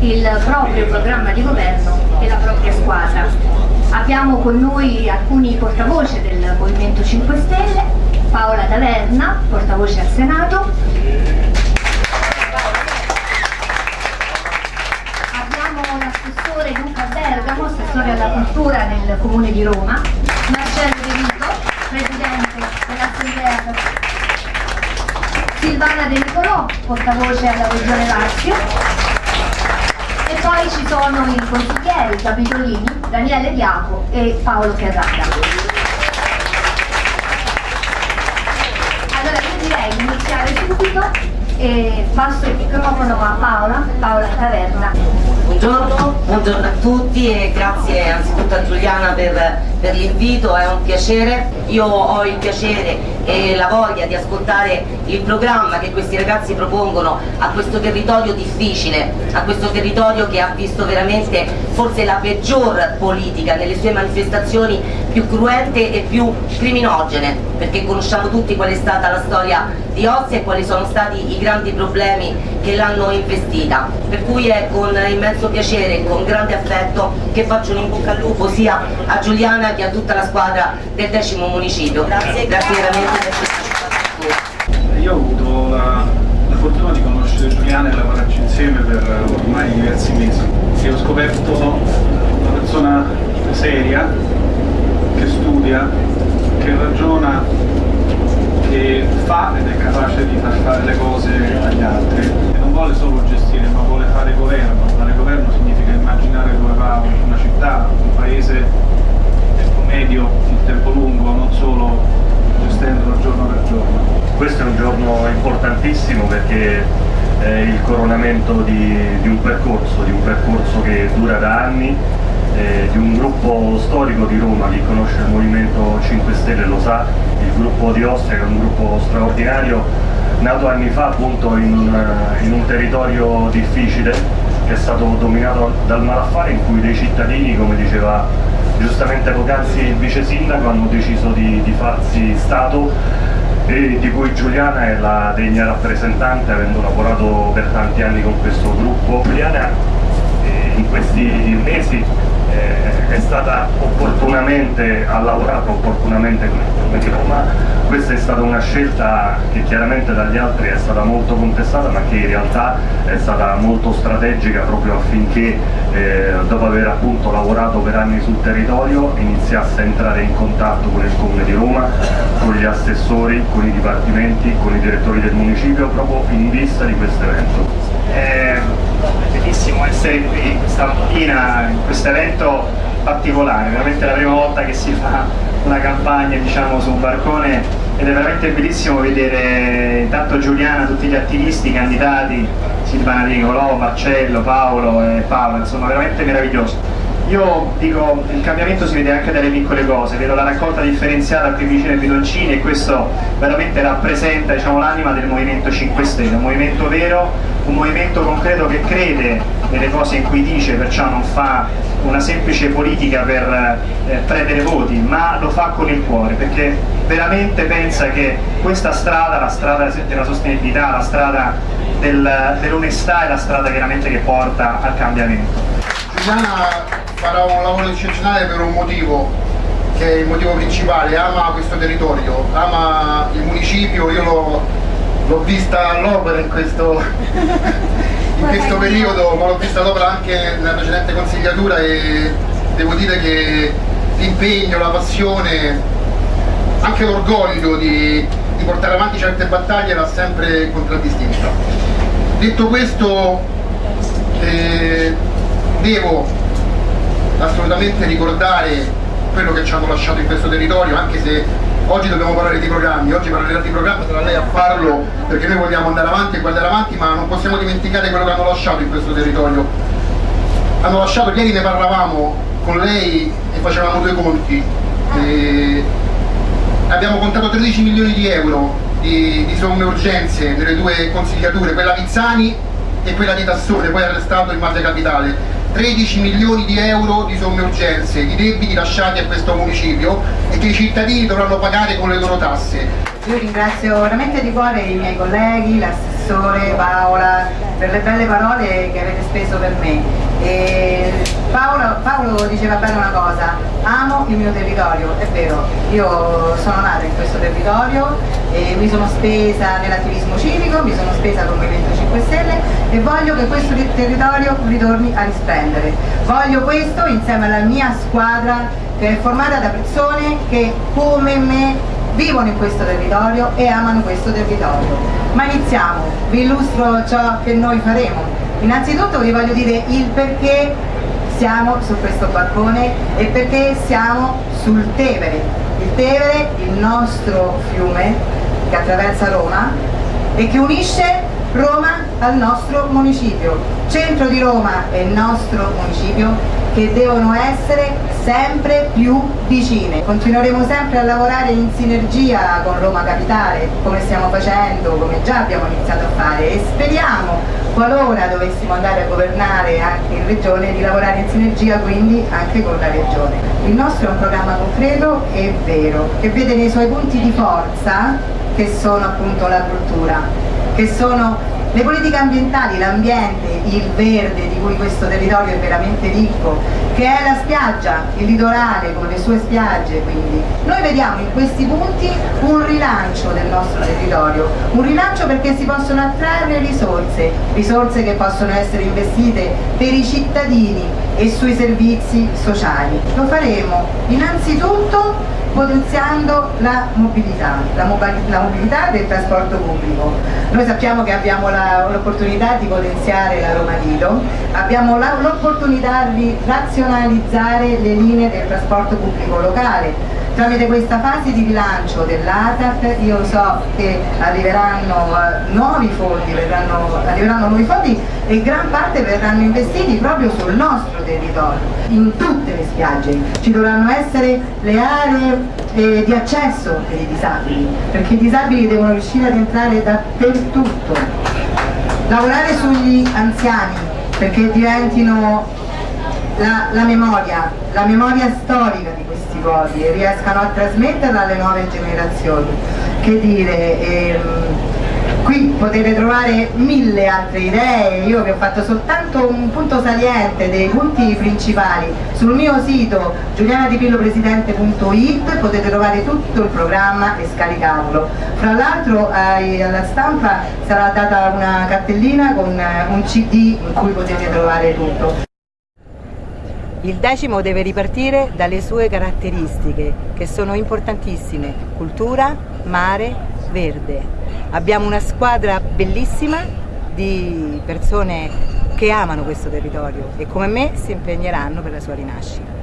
il proprio programma di governo e la propria squadra. Abbiamo con noi alcuni portavoce del Movimento 5 Stelle, Paola Taverna, portavoce al Senato, abbiamo l'assessore Luca Bergamo, assessore alla cultura nel Comune di Roma, Marcello De Vito, presidente dell'Assemblea Silvana De Nicolò, portavoce alla Regione Lazio e poi ci sono i consiglieri Capitolini, Daniele Diaco e Paolo Ferrara. Allora io direi di iniziare subito e passo il microfono a Paola, Paola Taverna. Buongiorno, buongiorno a tutti e grazie anzitutto a Giuliana per, per l'invito, è un piacere. Io ho il piacere e la voglia di ascoltare il programma che questi ragazzi propongono a questo territorio difficile, a questo territorio che ha visto veramente forse la peggior politica nelle sue manifestazioni più cruente e più criminogene, perché conosciamo tutti qual è stata la storia di Ostia e quali sono stati i grandi problemi che l'hanno investita. Per cui è con immenso piacere e con grande affetto che faccio un in bocca al lupo sia a Giuliana che a tutta la squadra del decimo municipio. Grazie, grazie veramente per questa Io ho avuto la, la fortuna di conoscere Giuliana e lavorarci insieme per ormai diversi mesi e ho scoperto una persona seria, che studia, che ragiona che fa ed è capace di far fare le cose agli altri e non vuole solo gestire ma vuole fare governo fare governo significa immaginare dove va una città, un paese medio, in tempo lungo, non solo gestendolo giorno per giorno. Questo è un giorno importantissimo perché è il coronamento di, di un percorso, di un percorso che dura da anni eh, di un gruppo storico di Roma, chi conosce il Movimento 5 Stelle lo sa, il gruppo di Ostia che è un gruppo straordinario, nato anni fa appunto in in un territorio difficile che è stato dominato dal malaffare in cui dei cittadini, come diceva giustamente poc'anzi il vice sindaco, hanno deciso di, di farsi Stato e di cui Giuliana è la degna rappresentante avendo lavorato per tanti anni con questo gruppo. Giuliana eh, in questi mesi eh, è stata opportunamente, ha lavorato opportunamente con il Roma, questa è stata una scelta che chiaramente dagli altri è stata molto contestata ma che in realtà è stata molto strategica proprio affinché eh, dopo aver appunto lavorato per anni sul territorio iniziasse a entrare in contatto con il Comune di Roma, con gli assessori, con i dipartimenti, con i direttori del municipio proprio in vista di questo evento. È bellissimo essere qui questa mattina in questo evento particolare, veramente la prima volta che si fa una campagna diciamo, su un barcone ed è veramente bellissimo vedere intanto Giuliana, tutti gli attivisti, i candidati, Silvana Nicolò, Marcello, Paolo e Paolo, insomma veramente meraviglioso. Io dico, il cambiamento si vede anche dalle piccole cose, vedo la raccolta differenziata qui vicino ai bidoncini e questo veramente rappresenta diciamo, l'anima del Movimento 5 Stelle, un movimento vero, un movimento concreto che crede nelle cose in cui dice, perciò non fa una semplice politica per eh, prendere voti, ma lo fa con il cuore, perché veramente pensa che questa strada, la strada della sostenibilità, la strada del, dell'onestà è la strada chiaramente che porta al cambiamento. Giuliana farà un lavoro eccezionale per un motivo che è il motivo principale, ama questo territorio, ama il municipio, io l'ho vista all'opera in questo, in questo periodo, ma l'ho vista all'opera anche nella precedente consigliatura e devo dire che l'impegno, la passione, anche l'orgoglio di, di portare avanti certe battaglie l'ha sempre contraddistinta. Detto questo, eh, devo assolutamente ricordare quello che ci hanno lasciato in questo territorio, anche se oggi dobbiamo parlare di programmi, oggi parlerà di programmi, sarà lei a farlo perché noi vogliamo andare avanti e guardare avanti, ma non possiamo dimenticare quello che hanno lasciato in questo territorio. Hanno lasciato, ieri ne parlavamo con lei e facevamo due conti. E abbiamo contato 13 milioni di euro di, di somme urgenze nelle due consigliature, quella Vizzani e quella di Tassone, poi arrestato in base capitale 13 milioni di euro di somme urgenze, di debiti lasciati a questo municipio e che i cittadini dovranno pagare con le loro tasse. Io ringrazio veramente di cuore i miei colleghi, l'assessore Paola, per le belle parole che avete speso per me. E Paolo, Paolo diceva bene una cosa, amo il mio territorio, è vero, io sono nata in questo territorio e mi sono spesa nell'attivismo civico, mi sono spesa con Movimento 5 Stelle e voglio che questo territorio ritorni a risplendere. Voglio questo insieme alla mia squadra che è formata da persone che come me vivono in questo territorio e amano questo territorio. Ma iniziamo, vi illustro ciò che noi faremo. Innanzitutto vi voglio dire il perché siamo su questo balcone e perché siamo sul Tevere. Il Tevere, il nostro fiume che attraversa Roma e che unisce Roma al nostro municipio. Centro di Roma è il nostro municipio che devono essere sempre più vicine. Continueremo sempre a lavorare in sinergia con Roma Capitale, come stiamo facendo, come già abbiamo iniziato a fare e speriamo, qualora dovessimo andare a governare anche in Regione, di lavorare in sinergia quindi anche con la Regione. Il nostro è un programma concreto e vero, che vede nei suoi punti di forza, che sono appunto la cultura, che sono le politiche ambientali, l'ambiente, il verde di cui questo territorio è veramente ricco, che è la spiaggia, il litorale con le sue spiagge quindi. Noi vediamo in questi punti un rilancio del nostro territorio, un rilancio perché si possono attrarre risorse, risorse che possono essere investite per i cittadini e sui servizi sociali. Lo faremo innanzitutto potenziando la mobilità, la, mobilità del trasporto pubblico. Noi sappiamo che abbiamo l'opportunità di potenziare la Roma Lido, abbiamo l'opportunità di razionalizzare le linee del trasporto pubblico locale, tramite questa fase di rilancio dell'ATAP io so che arriveranno uh, nuovi fondi, verranno, arriveranno nuovi fondi e gran parte verranno investiti proprio sul nostro territorio, in tutte le spiagge. Ci dovranno essere le aree eh, di accesso per i disabili, perché i disabili devono riuscire ad entrare dappertutto. Lavorare sugli anziani perché diventino la, la memoria, la memoria storica di questi e riescano a trasmetterla alle nuove generazioni. Che dire, ehm, qui potete trovare mille altre idee, io vi ho fatto soltanto un punto saliente dei punti principali. Sul mio sito giulianadipillopresidente.it potete trovare tutto il programma e scaricarlo. Fra l'altro alla stampa sarà data una cartellina con eh, un CD in cui potete trovare tutto. Il decimo deve ripartire dalle sue caratteristiche, che sono importantissime, cultura, mare, verde. Abbiamo una squadra bellissima di persone che amano questo territorio e come me si impegneranno per la sua rinascita.